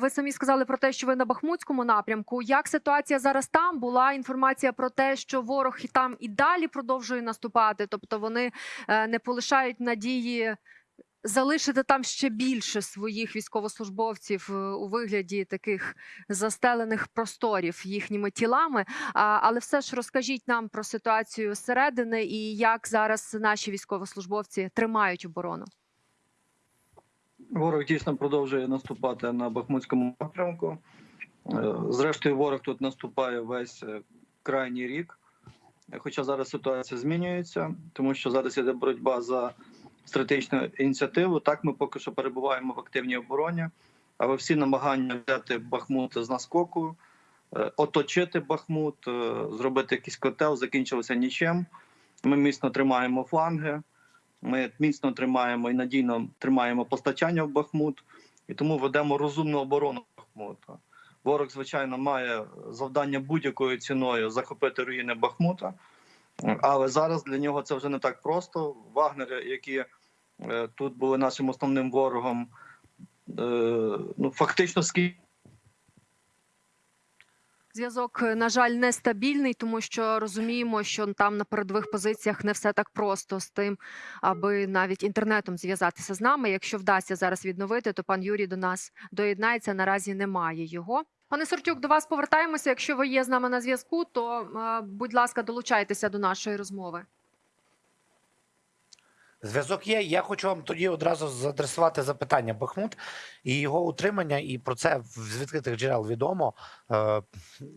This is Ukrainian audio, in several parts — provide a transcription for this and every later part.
Ви самі сказали про те, що ви на Бахмутському напрямку. Як ситуація зараз там? Була інформація про те, що ворог і там і далі продовжує наступати, тобто вони е, не полишають надії залишити там ще більше своїх військовослужбовців е, у вигляді таких застелених просторів їхніми тілами. Але все ж розкажіть нам про ситуацію зсередини і як зараз наші військовослужбовці тримають оборону. Ворог дійсно продовжує наступати на Бахмутському напрямку. Е, Зрештою, ворог тут наступає весь е, крайній рік. Хоча зараз ситуація змінюється, тому що зараз іде боротьба за стратегічну ініціативу. Так, ми поки що перебуваємо в активній обороні, але всі намагання взяти Бахмут з наскоку, е, оточити Бахмут, зробити якийсь котел, закінчилося нічим. Ми міцно тримаємо фланги. Ми міцно тримаємо і надійно тримаємо постачання в Бахмут, і тому ведемо розумну оборону Бахмута. Ворог, звичайно, має завдання будь-якою ціною захопити руїни Бахмута, але зараз для нього це вже не так просто. Вагнери, які е, тут були нашим основним ворогом, е, ну фактично скільки. Зв'язок, е, на жаль, нестабільний, тому що розуміємо, що там на передових позиціях не все так просто з тим, аби навіть інтернетом зв'язатися з нами. Якщо вдасться зараз відновити, то пан Юрій до нас доєднається. Наразі немає його. Пане Сортюк, до вас повертаємося. Якщо ви є з нами на зв'язку, то е, будь ласка, долучайтеся до нашої розмови. Зв'язок є. Я хочу вам тоді одразу задресувати запитання Бахмут і його утримання, і про це з відкритих джерел відомо е,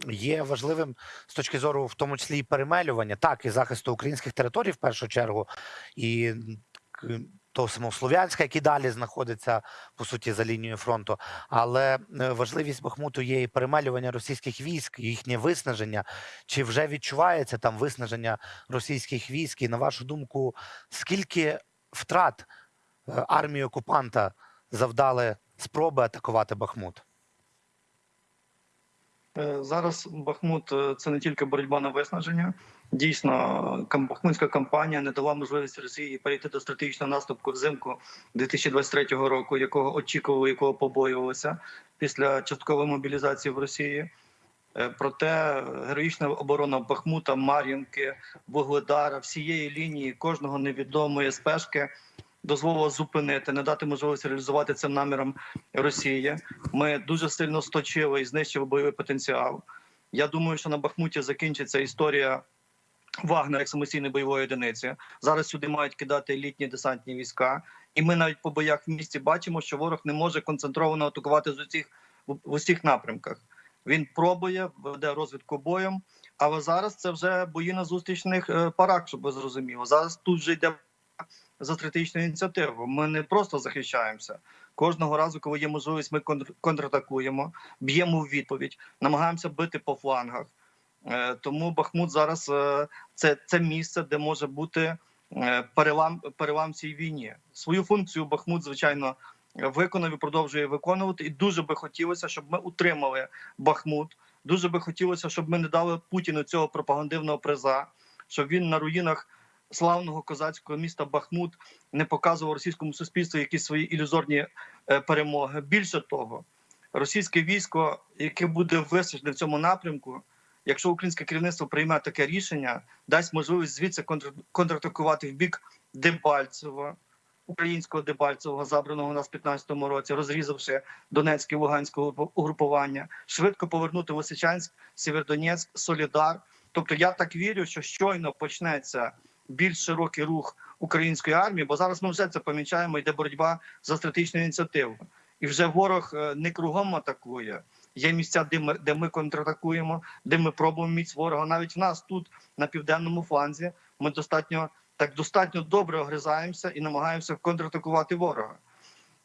є важливим з точки зору, в тому числі і перемелювання, так і захисту українських територій в першу чергу, і того самого Слов'янська, який далі знаходиться по суті за лінією фронту. Але е, важливість Бахмуту є і перемалювання російських військ, їхнє виснаження. Чи вже відчувається там виснаження російських військ? І на вашу думку, скільки втрат е, армії окупанта завдали спроби атакувати Бахмут? Е, Зараз Бахмут е, це не тільки боротьба на виснаження. Дійсно, Бахмутська кампанія не дала можливості Росії перейти до стратегічного наступу взимку 2023 року, якого очікували, якого побоювалися після часткової мобілізації в Росії. Е, Проте героїчна оборона Бахмута, Мар'їнки, Вугледара, всієї лінії кожного невідомої спешки дозволила зупинити, не дати можливості реалізувати цим намірам Росії. Ми дуже сильно сточили і знищили бойовий потенціал. Я думаю, що на Бахмуті закінчиться історія Вагнера як самостійної бойової одиниці. Зараз сюди мають кидати елітні десантні війська, і ми навіть по боях в місті бачимо, що ворог не може концентровано атакувати з усіх в в усіх напрямках. Він пробує, веде розвідку боєм, але зараз це вже бої на зустрічних е, парах, щоб ви зрозуміло. Зараз тут вже йде за стратегічну ініціативу. Ми не просто захищаємося. Кожного разу, коли є можливість, ми контр- контратакуємо, б'ємо в відповідь, намагаємося бити по флангах. Е, Тому Бахмут зараз е, це, це місце, де може бути е, перелам, перелам цій війні. Свою функцію Бахмут, звичайно, виконав і продовжує виконувати. І дуже би хотілося, щоб ми утримали Бахмут. Дуже би хотілося, щоб ми не дали Путіну цього пропагандивного приза, щоб він на руїнах славного козацького міста Бахмут не показував російському суспільству якісь свої ілюзорні е, перемоги. Більше того, російське військо, яке буде висаджене в цьому напрямку, якщо українське керівництво прийме таке рішення, дасть можливість звідси контр- контратакувати в бік Дебальцева, українського Дебальцевого, забраного у нас в 15-му році, розрізавши Донецьке і Луганське угрупування, швидко повернути Лисичанськ, Сєвєродонецьк, Солідар. Тобто я так вірю, що щойно почнеться більш широкий рух української армії, бо зараз ми вже це помічаємо, йде боротьба за стратегічну ініціативу. І вже ворог е, не кругом атакує. Є місця, де ми, де ми контратакуємо, де ми пробуємо міць ворога. Навіть в нас тут на південному фланзі ми достатньо так достатньо добре огризаємося і намагаємося контратакувати ворога.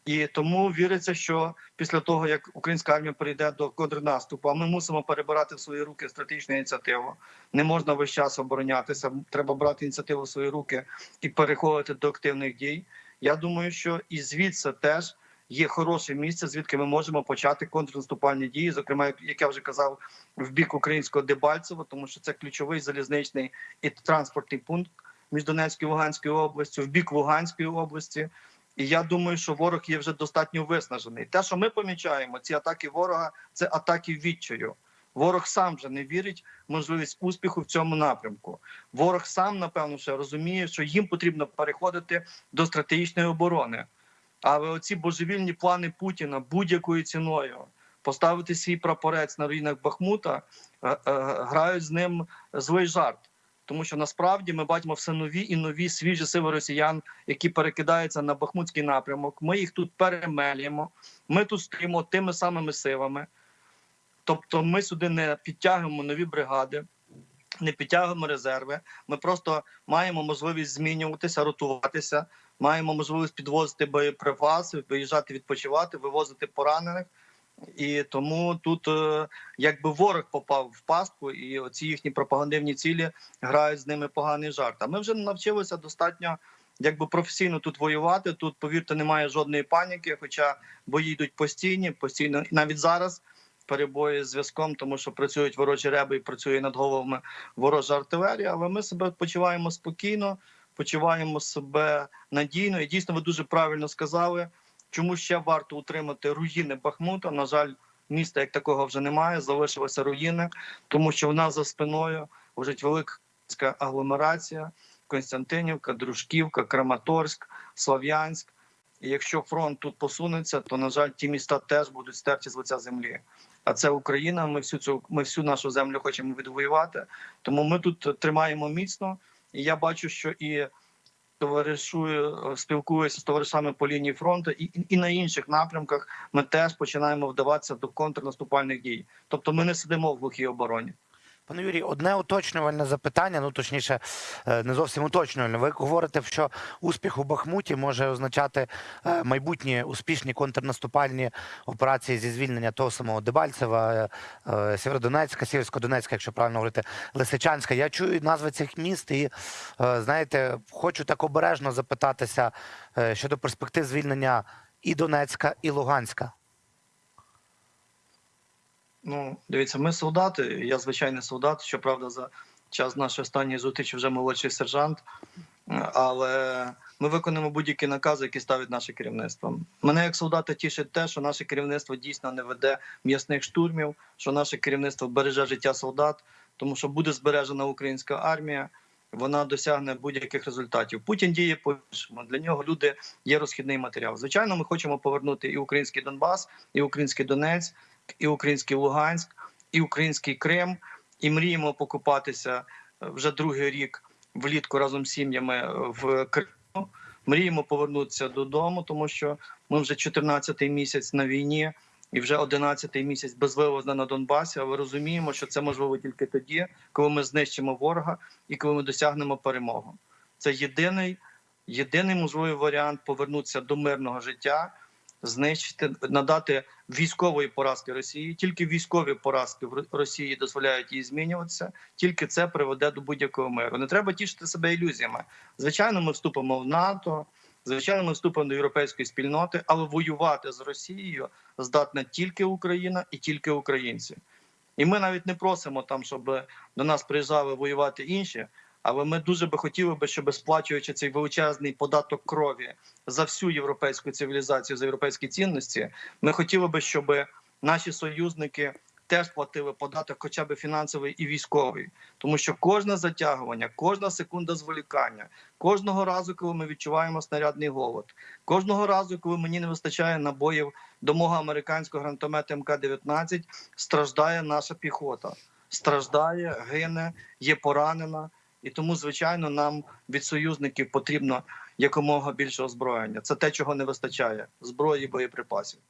І тому віриться, що після того як українська армія перейде до контрнаступу, а ми мусимо перебирати в свої руки стратегічну ініціативу. Не можна весь час оборонятися. Треба брати ініціативу в свої руки і переходити до активних дій. Я думаю, що і звідси теж є хороше місце, звідки ми можемо почати контрнаступальні дії. Зокрема, як я вже казав, в бік українського Дебальцева, тому що це ключовий залізничний і транспортний пункт між Донецькою і Луганською областю, в бік Луганської області. І я думаю, що ворог є вже достатньо виснажений. Те, що ми помічаємо, ці атаки ворога це атаки відчаю. Ворог сам вже не вірить в можливість успіху в цьому напрямку. Ворог сам, напевно, ще розуміє, що їм потрібно переходити до стратегічної оборони. Але оці божевільні плани Путіна будь-якою ціною поставити свій прапорець на руїнах Бахмута е, е, грають з ним злий жарт. Тому що насправді ми бачимо все нові і нові свіжі сили росіян, які перекидаються на Бахмутський напрямок. Ми їх тут перемелюємо. Ми тут стоїмо тими самими силами. Тобто, ми сюди не підтягуємо нові бригади, не підтягуємо резерви. Ми просто маємо можливість змінюватися, ротуватися, маємо можливість підвозити боєприпаси, виїжджати відпочивати, вивозити поранених. І тому тут е, якби ворог попав в пастку, і оці їхні пропагандивні цілі грають з ними поганий жарт. А ми вже навчилися достатньо якби професійно тут воювати. Тут, повірте, немає жодної паніки, хоча бої йдуть постійні, постійно навіть зараз. Перебої з зв'язком, тому що працюють ворожі реби і працює над головами ворожа артилерія. Але ми себе почуваємо спокійно, почуваємо себе надійно. І дійсно, ви дуже правильно сказали, чому ще варто утримати руїни Бахмута. На жаль, міста як такого вже немає. Залишилися руїни, тому що в нас за спиною лежить велика агломерація: Константинівка, Дружківка, Краматорськ, Слов'янськ. І якщо фронт тут посунеться, то на жаль, ті міста теж будуть стерті з лиця землі. А це Україна. Ми всю цю ми всю нашу землю хочемо відвоювати. Тому ми тут тримаємо міцно. І я бачу, що і товаришую, спілкуюся з товаришами по лінії фронту, і, і на інших напрямках ми теж починаємо вдаватися до контрнаступальних дій. Тобто, ми не сидимо в глухій обороні. Пане Юрій, одне уточнювальне запитання, ну точніше, е, не зовсім уточнювальне. Ви говорите, що успіх у Бахмуті може означати е, майбутні успішні контрнаступальні операції зі звільнення того самого Дебальцева, е, Сєвєродонецька, Сєвєрсько-Донецька, якщо правильно говорити, Лисичанська. Я чую назви цих міст і, знаєте, хочу так обережно запитатися щодо перспектив звільнення і Донецька, і Луганська. Ну, дивіться, ми солдати. Я звичайний солдат. Щоправда, за час нашої останньої зустрічі вже молодший сержант. Але ми виконуємо будь-які накази, які ставить наше керівництво. Мене як солдата тішить те, що наше керівництво дійсно не веде м'ясних штурмів, що наше керівництво береже життя солдат, тому що буде збережена українська армія. Вона досягне будь-яких результатів. Путін діє по іншому. Для нього люди є розхідний матеріал. Звичайно, ми хочемо повернути і український Донбас, і український Донець, і український Луганськ, і український Крим, і мріємо покупатися е, вже другий рік влітку разом з сім'ями е, в Криму. Мріємо повернутися додому, тому що ми вже 14-й місяць на війні і вже 11-й місяць безвивозно на Донбасі. Але розуміємо, що це можливо тільки тоді, коли ми знищимо ворога і коли ми досягнемо перемогу. Це єдиний, єдиний можливий варіант повернутися до мирного життя знищити, надати військової поразки Росії. Тільки військові поразки в Росії дозволяють їй змінюватися. Тільки це приведе до будь-якого миру. Не треба тішити себе ілюзіями. Звичайно, ми вступимо в НАТО. Звичайно, ми вступимо до європейської спільноти, але воювати з Росією здатна тільки Україна і тільки українці. І ми навіть не просимо там, щоб до нас приїжджали воювати інші. Але ми дуже би хотіли би, щоб сплачуючи цей величезний податок крові за всю європейську цивілізацію, за європейські цінності, ми хотіли би, щоб наші союзники теж платили податок, хоча б фінансовий і військовий, тому що кожне затягування, кожна секунда зволікання, кожного разу, коли ми відчуваємо снарядний голод, кожного разу, коли мені не вистачає набоїв до мого американського гранатомета МК-19, страждає наша піхота, страждає, гине, є поранена. І тому, звичайно, нам від союзників потрібно якомога більше озброєння. Це те, чого не вистачає зброї боєприпасів.